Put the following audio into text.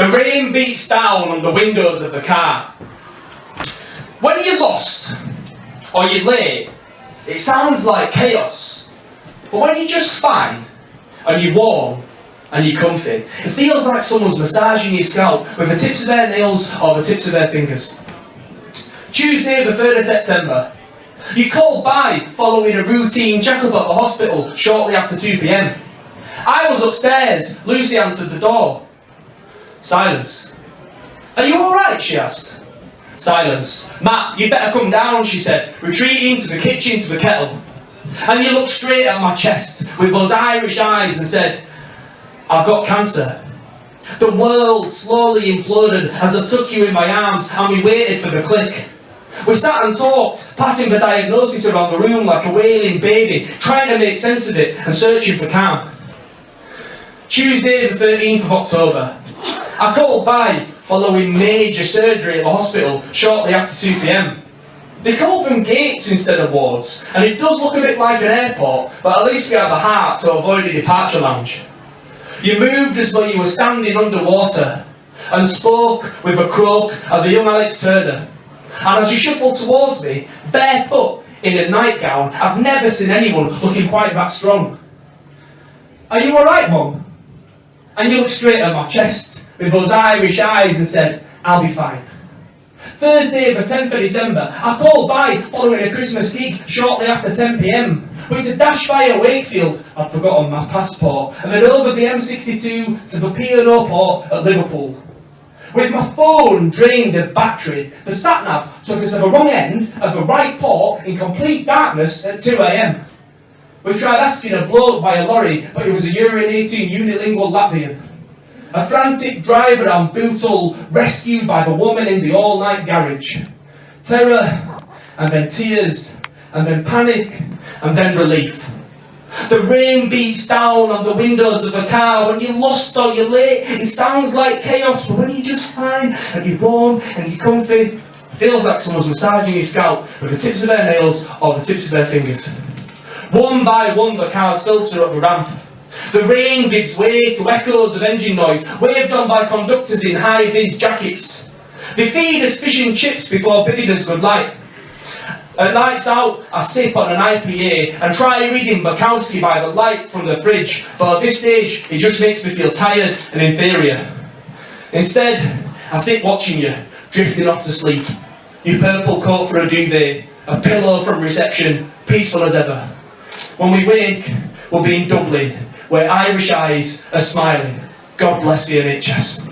The rain beats down on the windows of the car. When you're lost or you're late, it sounds like chaos. But when you're just fine and you're warm and you're comfy, it feels like someone's massaging your scalp with the tips of their nails or the tips of their fingers. Tuesday, the 3rd of September. You called by following a routine checkup at the hospital shortly after 2pm. I was upstairs. Lucy answered the door. Silence. Are you alright? she asked. Silence. Matt, you'd better come down, she said, retreating to the kitchen to the kettle. And you looked straight at my chest with those Irish eyes and said, I've got cancer. The world slowly imploded as I took you in my arms and we waited for the click. We sat and talked, passing the diagnosis around the room like a wailing baby, trying to make sense of it and searching for calm. Tuesday the 13th of October. I called by following major surgery at the hospital shortly after 2pm. They call them gates instead of wards, and it does look a bit like an airport, but at least we have a heart to avoid a departure lounge. You moved as though you were standing underwater, and spoke with a croak of the young Alex Turner. And as you shuffled towards me, barefoot in a nightgown, I've never seen anyone looking quite that strong. Are you alright, Mum? And you look straight at my chest with those Irish eyes and said, I'll be fine. Thursday, the 10th of December, I called by following a Christmas gig shortly after 10pm. Went to dash via Wakefield, I'd forgotten my passport, and then over the M62 to the P&O port at Liverpool. With my phone drained of battery, the sat-nav took us to the wrong end of the right port in complete darkness at 2am. We tried asking a bloke by a lorry, but he was a urinating unilingual Latvian. A frantic driver on Bootle rescued by the woman in the all-night garage. Terror, and then tears, and then panic, and then relief. The rain beats down on the windows of a car. When you're lost or you're late, it sounds like chaos. But when you're just fine, and you're warm, and you're comfy, feels like someone's massaging your scalp with the tips of their nails or the tips of their fingers. One by one, the cars filter up the ramp. The rain gives way to echoes of engine noise, waved on by conductors in high-vis jackets. They feed us fish and chips before bidding us good night. Uh, at nights out, I sip on an IPA and try reading Bukowski by the light from the fridge, but at this stage, it just makes me feel tired and inferior. Instead, I sit watching you, drifting off to sleep. Your purple coat for a duvet, a pillow from reception, peaceful as ever. When we wake, we'll be in Dublin, where Irish eyes are smiling. God bless the NHS.